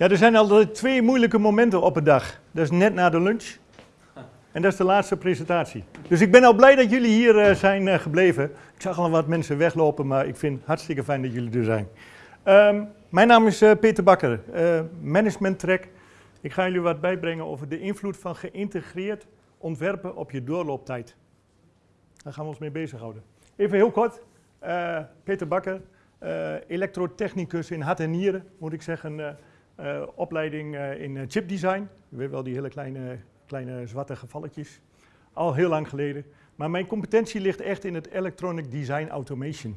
Ja, er zijn altijd twee moeilijke momenten op een dag. Dat is net na de lunch en dat is de laatste presentatie. Dus ik ben al blij dat jullie hier uh, zijn uh, gebleven. Ik zag al wat mensen weglopen, maar ik vind het hartstikke fijn dat jullie er zijn. Um, mijn naam is uh, Peter Bakker, Management Track. Ik ga jullie wat bijbrengen over de invloed van geïntegreerd ontwerpen op je doorlooptijd. Daar gaan we ons mee bezighouden. Even heel kort, Peter Bakker, elektrotechnicus in hart en nieren, moet ik zeggen. Opleiding in chipdesign. Je weet wel die hele kleine kleine zwarte gevalletjes. Al heel lang geleden. Maar mijn competentie ligt echt in het Electronic Design Automation.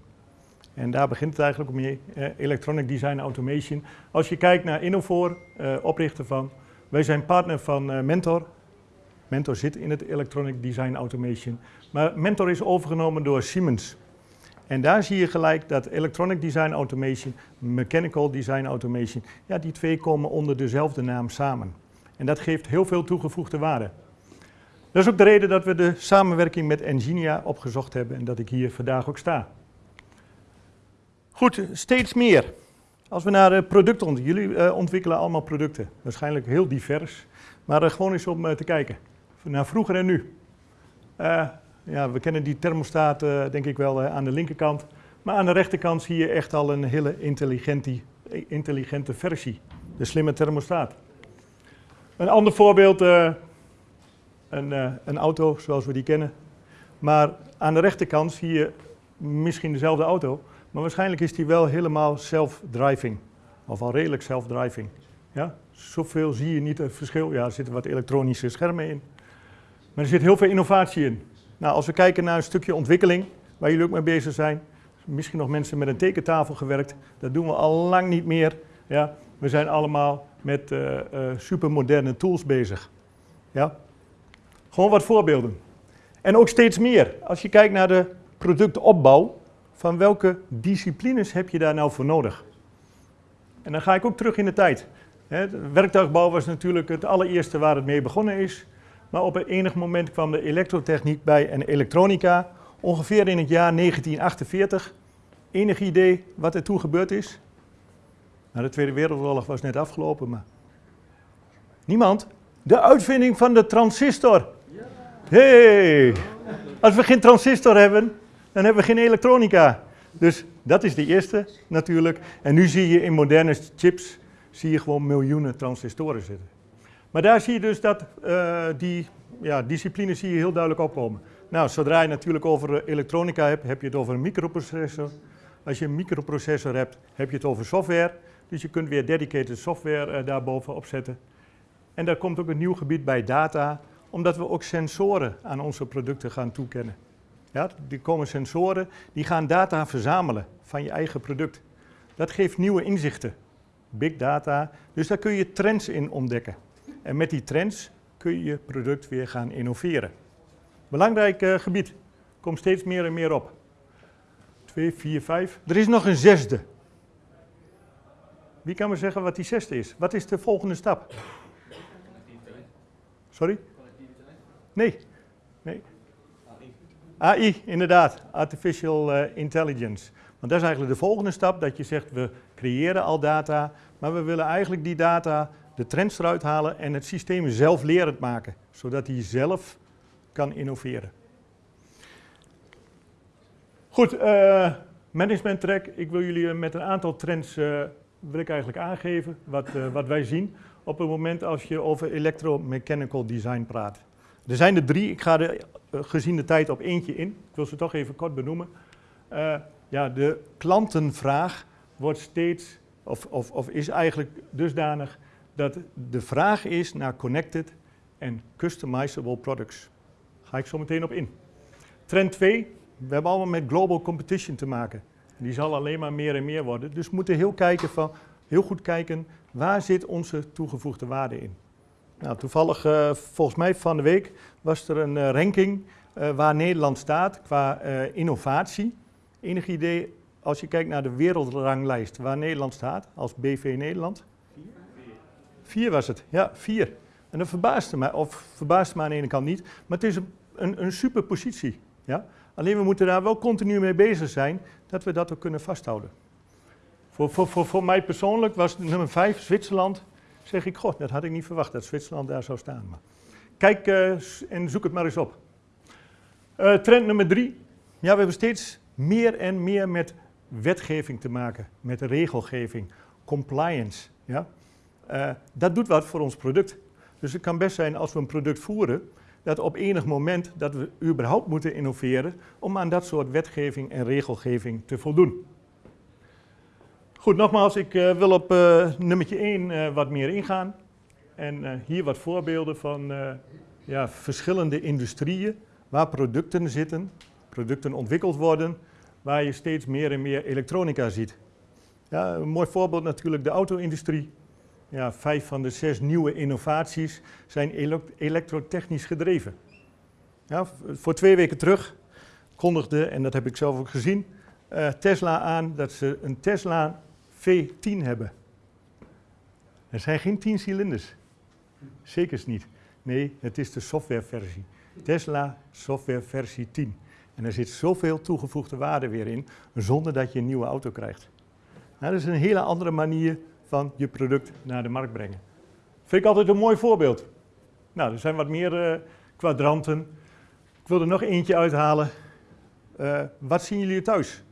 En daar begint het eigenlijk mee, eh, Electronic Design Automation. Als je kijkt naar Innofor, eh, oprichter van, wij zijn partner van eh, Mentor. Mentor zit in het Electronic Design Automation. Maar Mentor is overgenomen door Siemens. En daar zie je gelijk dat Electronic Design Automation, Mechanical Design Automation, ja, die twee komen onder dezelfde naam samen. En dat geeft heel veel toegevoegde waarde. Dat is ook de reden dat we de samenwerking met Enginia opgezocht hebben en dat ik hier vandaag ook sta. Goed, steeds meer. Als we naar producten ontwikkelen, jullie uh, ontwikkelen allemaal producten, waarschijnlijk heel divers, maar uh, gewoon eens om uh, te kijken, naar vroeger en nu. Ja, we kennen die thermostaat denk ik wel aan de linkerkant, maar aan de rechterkant zie je echt al een hele intelligente, versie, de slimme thermostaat. Een ander voorbeeld, uh, een, een, auto zoals we die kennen. Maar aan de rechterkant zie je misschien dezelfde auto, maar waarschijnlijk is die wel helemaal self-driving. Of al redelijk self-driving. Ja? Zoveel zie je niet het verschil. Ja, er zitten wat elektronische schermen in. Maar er zit heel veel innovatie in. Nou, als we kijken naar een stukje ontwikkeling, waar jullie ook mee bezig zijn, misschien nog mensen met een tekentafel gewerkt, dat doen we al lang niet meer. Ja? We zijn allemaal met uh, uh, supermoderne tools bezig. Ja? Gewoon wat voorbeelden. En ook steeds meer. Als je kijkt naar de productopbouw, van welke disciplines heb je daar nou voor nodig? En dan ga ik ook terug in de tijd. Hè, werktuigbouw was natuurlijk het allereerste waar het mee begonnen is. Maar op een enig moment kwam de elektrotechniek bij en elektronica. Ongeveer in het jaar 1948. Enig idee wat er toen gebeurd is? Nou, de Tweede Wereldoorlog was net afgelopen, maar... Niemand? De uitvinding van de transistor. hey, als we geen transistor hebben, dan hebben we geen elektronica. Dus dat is de eerste natuurlijk. En nu zie je in moderne chips, zie je gewoon miljoenen transistoren zitten. Maar daar zie je dus dat uh, die ja, discipline zie je heel duidelijk opkomen. Nou, zodra je natuurlijk over elektronica hebt, heb je het over een microprocessor. Als je een microprocessor hebt, heb je het over software. Dus je kunt weer dedicated software uh, daarbovenop zetten. En daar komt ook een nieuw gebied bij data, omdat we ook sensoren aan onze producten gaan toekennen. Ja, er komen sensoren die gaan data verzamelen van je eigen product. Dat geeft nieuwe inzichten, big data, dus daar kun je trends in ontdekken. En met die trends kun je je product weer gaan innoveren. Belangrijk uh, gebied, komt steeds meer en meer op. 2, 4, 5. Er is nog een zesde. Wie kan me zeggen wat die zesde is? Wat is de volgende stap? Sorry? Nee. nee. AI, inderdaad. Artificial uh, Intelligence. Want dat is eigenlijk de volgende stap, dat je zegt we creëren al data, maar we willen eigenlijk die data, de trends eruit halen en het systeem zelf lerend maken, zodat hij zelf kan innoveren. Goed, uh, management track. Ik wil jullie met een aantal trends uh, wil ik eigenlijk aangeven wat, wat wij zien op het moment als je over electromechanical design praat. Er zijn er drie, ik ga er gezien de tijd op eentje in. Ik wil ze toch even kort benoemen. Ja, de klantenvraag wordt steeds, of, of, of is eigenlijk dusdanig dat de vraag is naar connected en customizable products. Ga ik zo meteen op in. Trend 2, we hebben allemaal met global competition te maken. Die zal alleen maar meer en meer worden. Dus we moeten heel, kijken van, heel goed kijken, waar zit onze toegevoegde waarde in? Nou, toevallig, uh, volgens mij van de week, was er een uh, ranking uh, waar Nederland staat qua innovatie. Enig idee, als je kijkt naar de wereldranglijst, waar Nederland staat als BV Nederland? Vier. Was het, ja, vier. En dat verbaasde mij, of verbaasde me aan de ene kant niet, maar het is een, een, een super positie. Ja? Alleen we moeten daar wel continu mee bezig zijn, dat we dat ook kunnen vasthouden. Voor, voor, voor, mij persoonlijk was nummer 5 Zwitserland Zeg ik, god, dat had ik niet verwacht dat Zwitserland daar zou staan. Maar kijk uh, en zoek het maar eens op. Uh, trend nummer drie. Ja, we hebben steeds meer en meer met wetgeving te maken, met regelgeving, compliance. Ja? Uh, dat doet wat voor ons product. Dus het kan best zijn als we een product voeren, dat op enig moment dat we überhaupt moeten innoveren om aan dat soort wetgeving en regelgeving te voldoen. Goed, nogmaals, ik uh, wil op uh, nummertje 1 uh, wat meer ingaan. En hier wat voorbeelden van ja, verschillende industrieën waar producten zitten, producten ontwikkeld worden, waar je steeds meer en meer elektronica ziet. Ja, een mooi voorbeeld natuurlijk de auto-industrie. Ja, vijf van de zes nieuwe innovaties zijn elektrotechnisch gedreven. Ja, voor twee weken terug kondigde, en dat heb ik zelf ook gezien, uh, Tesla aan dat ze een Tesla V10 hebben. Er zijn geen 10 cilinders. Zeker niet. Nee, het is de softwareversie. Tesla software versie 10. En er zit zoveel toegevoegde waarde weer in, zonder dat je een nieuwe auto krijgt. Dat is een hele andere manier van je product naar de markt brengen. Vind ik altijd een mooi voorbeeld. Nou, er zijn wat meer uh, kwadranten. Ik wil er nog eentje uithalen. Uh, wat zien jullie thuis?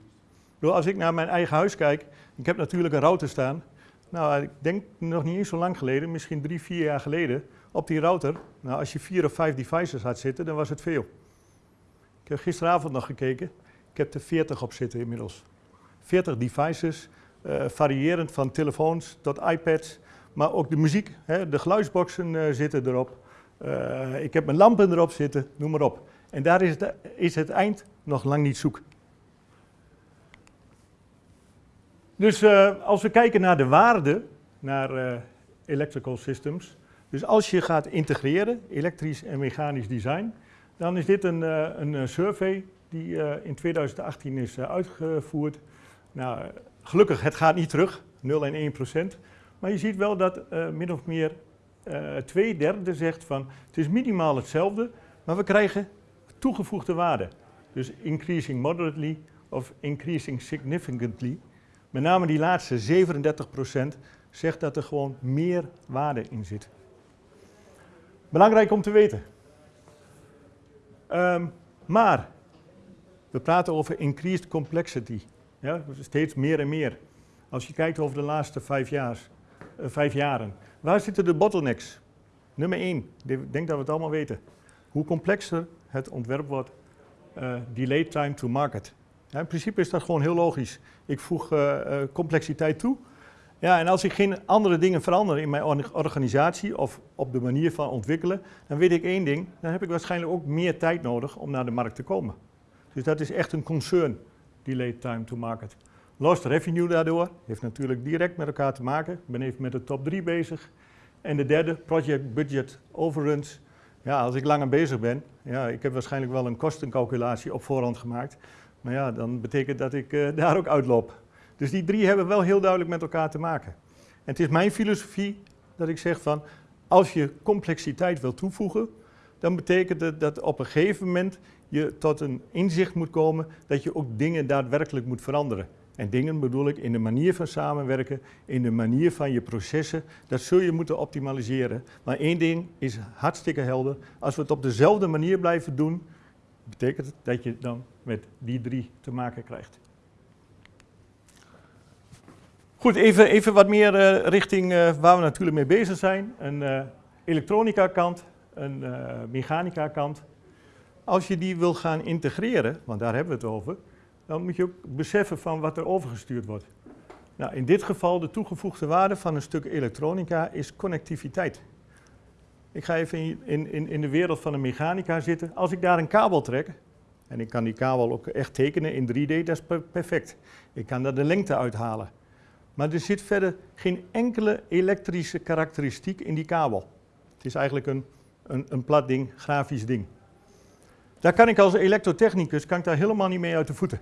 Als ik naar mijn eigen huis kijk, ik heb natuurlijk een router staan. Nou, ik denk nog niet eens zo lang geleden, misschien drie, vier jaar geleden, op die router. Nou, als je vier of vijf devices had zitten, dan was het veel. Ik heb gisteravond nog gekeken. Ik heb er 40 op zitten inmiddels. 40 devices, uh, variërend van telefoons tot iPads. Maar ook de muziek, hè, de geluidsboxen uh, zitten erop. Uh, ik heb mijn lampen erop zitten, noem maar op. En daar is het, is het eind nog lang niet zoek. Dus als we kijken naar de waarde, naar electrical systems. Dus als je gaat integreren, elektrisch en mechanisch design, dan is dit een, een survey die in 2018 is uitgevoerd. Nou, Gelukkig, het gaat niet terug, 0 en 1 procent. Maar je ziet wel dat uh, min of meer uh, twee derde zegt van het is minimaal hetzelfde, maar we krijgen toegevoegde waarde. Dus increasing moderately of increasing significantly. Met name die laatste 37 procent zegt dat er gewoon meer waarde in zit. Belangrijk om te weten. Um, maar we praten over increased complexity. Ja, steeds meer en meer. Als je kijkt over de laatste vijf, jaar, uh, vijf jaren. Waar zitten de bottlenecks? Nummer één, ik denk dat we het allemaal weten. Hoe complexer het ontwerp wordt, uh, delay time to market. Ja, in principe is dat gewoon heel logisch. Ik voeg uh, complexiteit toe. Ja, en als ik geen andere dingen verander in mijn organisatie of op de manier van ontwikkelen, dan weet ik één ding, dan heb ik waarschijnlijk ook meer tijd nodig om naar de markt te komen. Dus dat is echt een concern delay time to market. Lost revenue daardoor, heeft natuurlijk direct met elkaar te maken. Ik ben even met de top 3 bezig. En de derde, project budget overruns. Ja, als ik langer bezig ben, ja, ik heb waarschijnlijk wel een kostencalculatie op voorhand gemaakt. Maar ja, dan betekent dat ik uh, daar ook uitloop. Dus die drie hebben wel heel duidelijk met elkaar te maken. En het is mijn filosofie dat ik zeg van, als je complexiteit wil toevoegen, dan betekent het dat op een gegeven moment je tot een inzicht moet komen dat je ook dingen daadwerkelijk moet veranderen. En dingen bedoel ik in de manier van samenwerken, in de manier van je processen. Dat zul je moeten optimaliseren. Maar één ding is hartstikke helder. Als we het op dezelfde manier blijven doen, betekent het dat je dan met die drie te maken krijgt. Goed, even, even wat meer uh, richting uh, waar we natuurlijk mee bezig zijn. Een uh, elektronica kant, een mechanica kant. Als je die wil gaan integreren, want daar hebben we het over, dan moet je ook beseffen van wat er overgestuurd wordt. Nou, in dit geval de toegevoegde waarde van een stuk elektronica is connectiviteit. Ik ga even in, in, in de wereld van de mechanica zitten. Als ik daar een kabel trek, en ik kan die kabel ook echt tekenen in 3D, dat is perfect. Ik kan daar de lengte uithalen. Maar er zit verder geen enkele elektrische karakteristiek in die kabel. Het is eigenlijk een, een, een plat ding, grafisch ding. Daar kan ik als elektrotechnicus kan ik daar helemaal niet mee uit de voeten.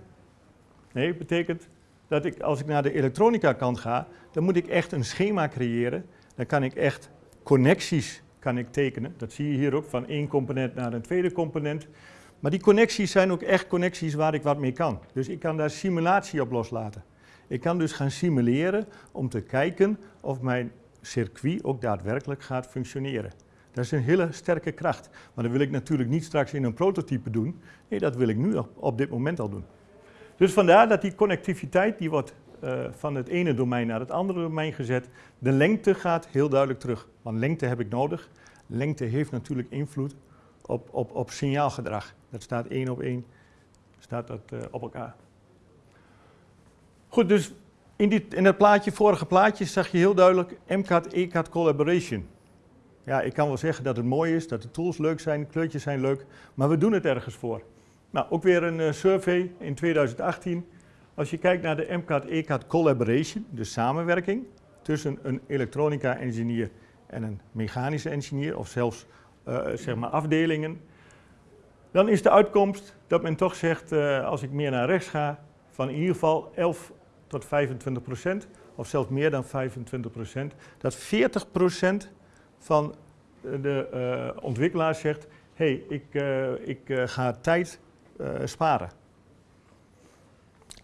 Nee, betekent dat ik als ik naar de elektronica kant ga, dan moet ik echt een schema creëren. Dan kan ik echt connecties kan ik tekenen. Dat zie je hier ook, van één component naar een tweede component. Maar die connecties zijn ook echt connecties waar ik wat mee kan. Dus ik kan daar simulatie op loslaten. Ik kan dus gaan simuleren om te kijken of mijn circuit ook daadwerkelijk gaat functioneren. Dat is een hele sterke kracht. Maar dat wil ik natuurlijk niet straks in een prototype doen. Nee, dat wil ik nu op dit moment al doen. Dus vandaar dat die connectiviteit, die wordt uh, van het ene domein naar het andere domein gezet. De lengte gaat heel duidelijk terug. Want lengte heb ik nodig. Lengte heeft natuurlijk invloed op, op, op signaalgedrag. Dat staat één op één staat dat, uh, op elkaar. Goed, dus in, dit, in het plaatje, vorige plaatje, zag je heel duidelijk MCAT-ECAT collaboration. Ja, ik kan wel zeggen dat het mooi is, dat de tools leuk zijn, kleurtjes zijn leuk, maar we doen het ergens voor. Nou, ook weer een uh, survey in 2018. Als je kijkt naar de MCAT-ECAT collaboration, de samenwerking tussen een elektronica-engineer en een mechanische engineer, of zelfs uh, zeg maar afdelingen, dan is de uitkomst dat men toch zegt, uh, als ik meer naar rechts ga, van in ieder geval 11 tot 25 procent, of zelfs meer dan 25 procent, dat 40 procent van de uh, ontwikkelaars zegt, hé, hey, ik, uh, ik ga tijd sparen.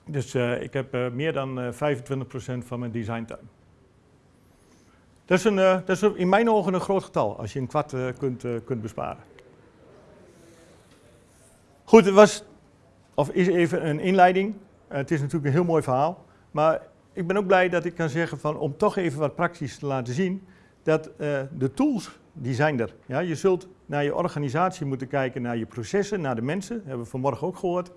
Dus ik heb meer dan 25 procent van mijn designtuin. Dat is, een, dat is in mijn ogen een groot getal, als je een kwart kunt, kunt besparen. Goed, het was, of is even een inleiding. Het is natuurlijk een heel mooi verhaal. Maar ik ben ook blij dat ik kan zeggen van, om toch even wat praktisch te laten zien, dat uh, de tools, die zijn er. Ja, je zult naar je organisatie moeten kijken, naar je processen, naar de mensen. Dat hebben we vanmorgen ook gehoord.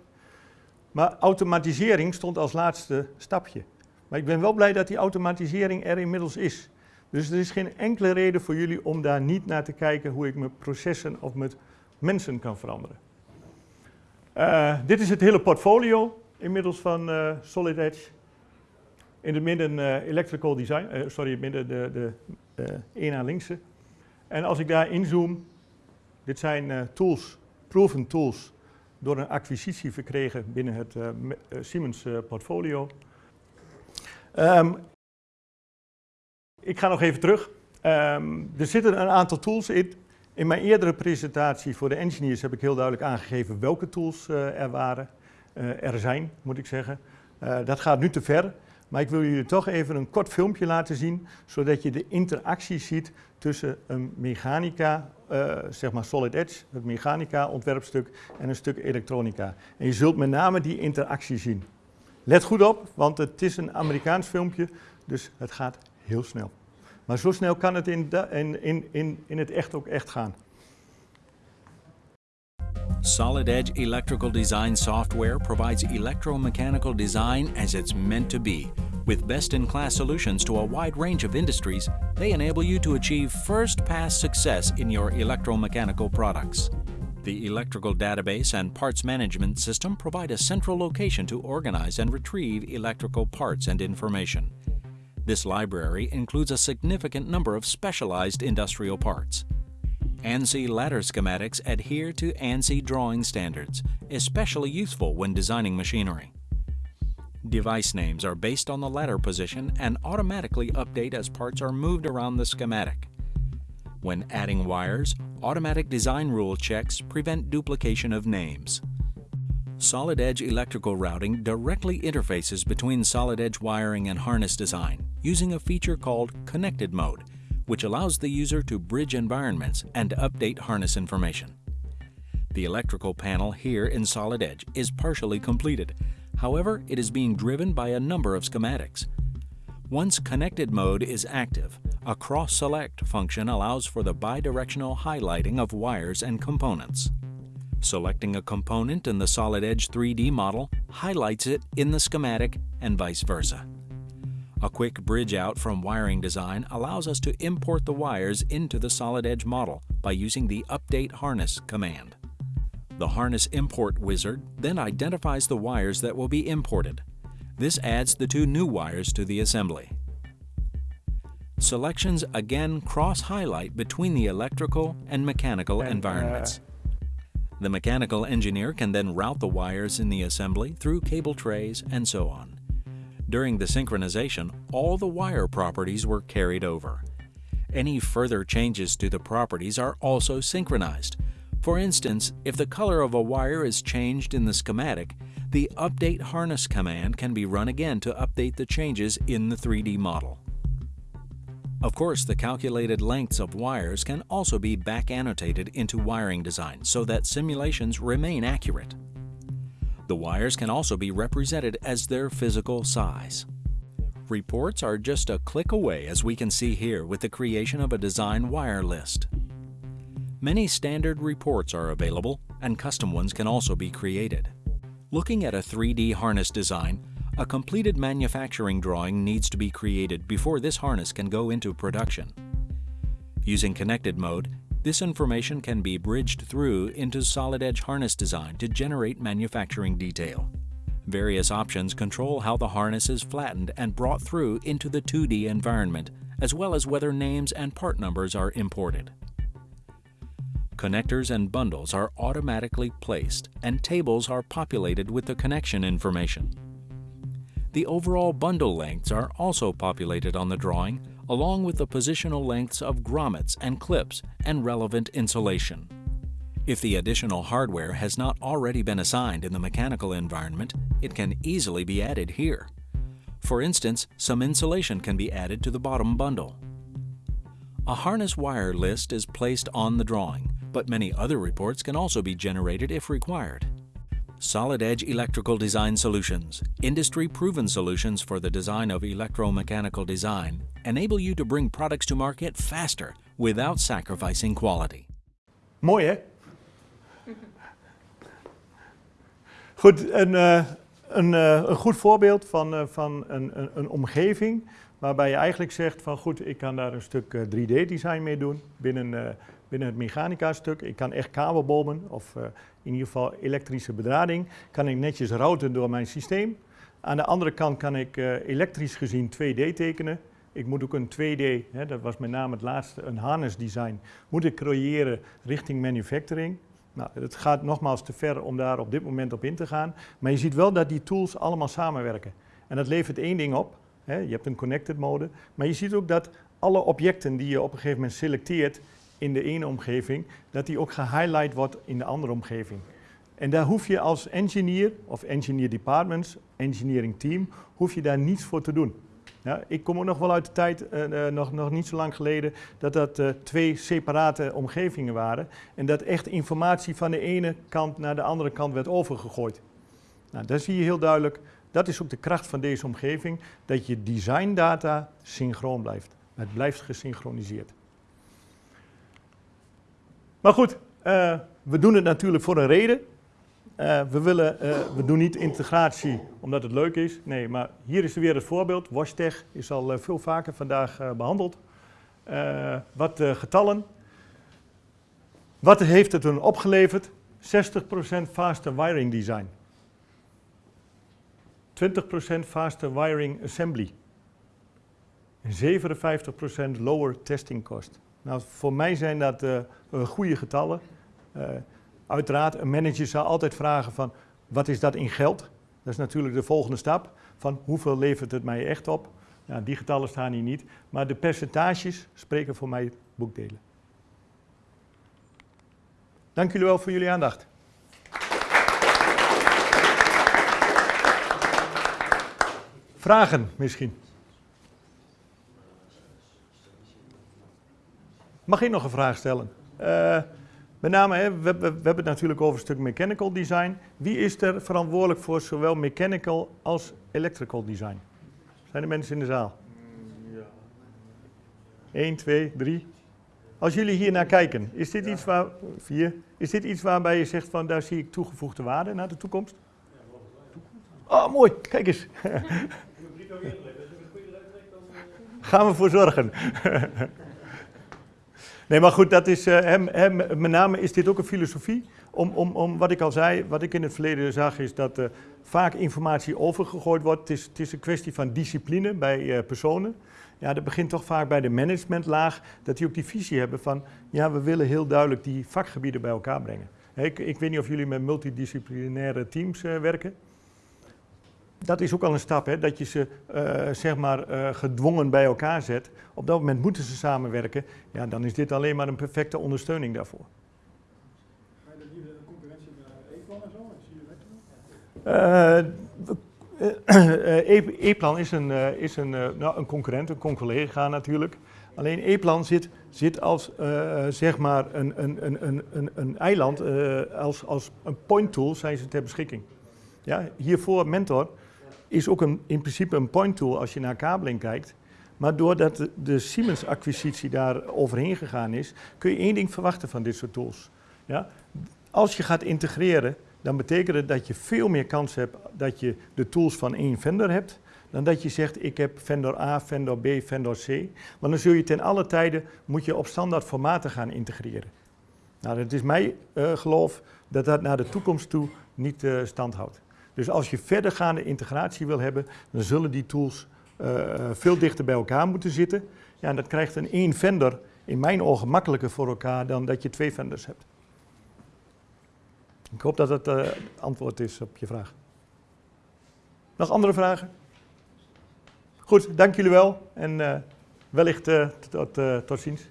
Maar automatisering stond als laatste stapje. Maar ik ben wel blij dat die automatisering er inmiddels is. Dus er is geen enkele reden voor jullie om daar niet naar te kijken hoe ik mijn processen of met mensen kan veranderen. Uh, dit is het hele portfolio inmiddels van uh, Solid Edge. In het midden electrical design, sorry, midden de, de één aan linkse. En als ik daar inzoom, dit zijn tools, proven tools, door een acquisitie verkregen binnen het Siemens portfolio. Um, ik ga nog even terug. Um, er zitten een aantal tools in in mijn eerdere presentatie voor de engineers heb ik heel duidelijk aangegeven welke tools er waren, er zijn, moet ik zeggen. Dat gaat nu te ver, maar ik wil jullie toch even een kort filmpje laten zien, zodat je de interactie ziet tussen een mechanica, zeg maar Solid Edge, het mechanica ontwerpstuk en een stuk elektronica. En je zult met name die interactie zien. Let goed op, want het is een Amerikaans filmpje, dus het gaat heel snel. Maar zo snel kan het in, in, in, in het echt ook echt gaan. Solid Edge electrical design software provides electromechanical design as it's meant to be. With best-in-class solutions to a wide range of industries, they enable you to achieve first-pass success in your electromechanical products. The electrical database and parts management system provide a central location to organize and retrieve electrical parts and information. This library includes a significant number of specialized industrial parts. Mm-hmm. ANSI ladder schematics adhere to ANSI drawing standards, especially useful when designing machinery. Device names are based on the ladder position and automatically update as parts are moved around the schematic. When adding wires, automatic design rule checks prevent duplication of names. Solid Edge electrical routing directly interfaces between Solid Edge wiring and harness design using a feature called Connected Mode, which allows the user to bridge environments and update harness information. The electrical panel here in Solid Edge is partially completed. However, it is being driven by a number of schematics. Once Connected Mode is active, a Cross-Select function allows for the bidirectional highlighting of wires and components. Selecting a component in the Solid Edge 3D model highlights it in the schematic and vice versa. A quick bridge out from wiring design allows us to import the wires into the Solid Edge model by using the Update Harness command. The Harness Import wizard then identifies the wires that will be imported. This adds the two new wires to the assembly. Selections again cross-highlight between the electrical and mechanical and, uh, environments. The mechanical engineer can then route the wires in the assembly through cable trays and so on. During the synchronization, all the wire properties were carried over. Any further changes to the properties are also synchronized. For instance, if the color of a wire is changed in the schematic, the Update Harness command can be run again to update the changes in the 3D model. Of course, the calculated lengths of wires can also be back annotated into wiring design so that simulations remain accurate. The wires can also be represented as their physical size. Reports are just a click away as we can see here with the creation of a design wire list. Many standard reports are available and custom ones can also be created. Looking at a 3D harness design, a completed manufacturing drawing needs to be created before this harness can go into production. Using connected mode, this information can be bridged through into Solid Edge harness design to generate manufacturing detail. Various options control how the harness is flattened and brought through into the 2D environment, as well as whether names and part numbers are imported. Connectors and bundles are automatically placed and tables are populated with the connection information. The overall bundle lengths are also populated on the drawing, along with the positional lengths of grommets and clips and relevant insulation. If the additional hardware has not already been assigned in the mechanical environment, it can easily be added here. For instance, some insulation can be added to the bottom bundle. A harness wire list is placed on the drawing, but many other reports can also be generated if required. Solid Edge Electrical Design Solutions, industry-proven solutions for the design of electromechanical design, enable you to bring products to market faster without sacrificing quality. Mooi hè? Goed, een, uh, een, uh, een goed voorbeeld van, uh, van een, een, een, omgeving waarbij je eigenlijk zegt van goed, ik kan daar een stuk 3D-design mee doen binnen, binnen het mechanica-stuk. Ik kan echt kabelbomen of in ieder geval elektrische bedrading, kan ik netjes routen door mijn systeem. Aan de andere kant kan ik elektrisch gezien 2D tekenen. Ik moet ook een 2D, hè, dat was met name het laatste, een harness design, moet ik creëren richting manufacturing. Nou, het gaat nogmaals te ver om daar op dit moment op in te gaan. Maar je ziet wel dat die tools allemaal samenwerken. En dat levert één ding op. Hè, je hebt een connected mode. Maar je ziet ook dat alle objecten die je op een gegeven moment selecteert in de ene omgeving, dat die ook gehighlight wordt in de andere omgeving. En daar hoef je als engineer, of engineer departments, engineering team, hoef je daar niets voor te doen. Ja, ik kom ook nog wel uit de tijd, uh, uh, nog, nog niet zo lang geleden, dat dat uh, twee separate omgevingen waren. En dat echt informatie van de ene kant naar de andere kant werd overgegooid. Nou, daar zie je heel duidelijk, dat is ook de kracht van deze omgeving, dat je designdata synchroon blijft. Het blijft gesynchroniseerd. Maar goed, we doen het natuurlijk voor een reden. Uh, we, willen, uh, we doen niet integratie omdat het leuk is. Nee, maar hier is weer het voorbeeld. WashTech is al veel vaker vandaag behandeld. wat getallen. Wat heeft het toen opgeleverd? 60% faster wiring design. 20% faster wiring assembly. En 57% lower testing cost. Nou, voor mij zijn dat goede getallen. Uiteraard, een manager zal altijd vragen van wat is dat in geld? Dat is natuurlijk de volgende stap van hoeveel levert het mij echt op? Ja, die getallen staan hier niet, maar de percentages spreken voor mij boekdelen. Dank jullie wel voor jullie aandacht. Vragen misschien? Mag ik nog een vraag stellen? Uh, met name, hè, we, we, we, hebben het natuurlijk over een stuk mechanical design. Wie is er verantwoordelijk voor zowel mechanical als electrical design? Zijn er mensen in de zaal? Ja. 1, 2, 3. Als jullie hier naar kijken, is dit, ja. iets, waar, vier, is dit iets waarbij je zegt van daar zie ik toegevoegde waarde naar de toekomst? Oh, mooi, kijk eens. Gaan we voor zorgen. Nee, maar goed, dat is, uh, hem, met name is dit ook een filosofie. Om, om, om wat ik al zei, wat ik in het verleden zag, is dat vaak informatie overgegooid wordt. Het is, het is een kwestie van discipline bij uh, personen. Ja, dat begint toch vaak bij de managementlaag, dat die ook die visie hebben van, ja, we willen heel duidelijk die vakgebieden bij elkaar brengen. Ik, ik weet niet of jullie met multidisciplinaire teams werken dat is ook al een stap, hè, dat je ze uh, zeg maar, uh, gedwongen bij elkaar zet. Op dat moment moeten ze samenwerken. Ja, dan is dit alleen maar een perfecte ondersteuning daarvoor. Ga je de concurrentie met E-plan en zo? Uh, E-plan is, een, is een, nou, een concurrent, een collega natuurlijk. Alleen E-plan zit, zit als uh, zeg maar een, een, een, een, een eiland, uh, als, als een point tool zijn ze ter beschikking. Ja, hiervoor Mentor is ook een, in principe een point tool als je naar kabeling kijkt. Maar doordat de, Siemens-acquisitie daar overheen gegaan is, kun je één ding verwachten van dit soort tools. Ja? Als je gaat integreren, dan betekent het dat je veel meer kans hebt dat je de tools van één vendor hebt, dan dat je zegt ik heb vendor A, vendor B, vendor C. Want dan zul je ten alle tijden moet je op standaard formaten gaan integreren. Nou, het is mijn uh, geloof dat dat naar de toekomst toe niet uh, stand houdt. Dus als je verdergaande integratie wil hebben, dan zullen die tools uh, veel dichter bij elkaar moeten zitten. Ja, en dat krijgt een één vendor in mijn ogen makkelijker voor elkaar dan dat je twee vendors hebt. Ik hoop dat het uh, antwoord is op je vraag. Nog andere vragen? Goed, dank jullie wel en wellicht tot, tot ziens.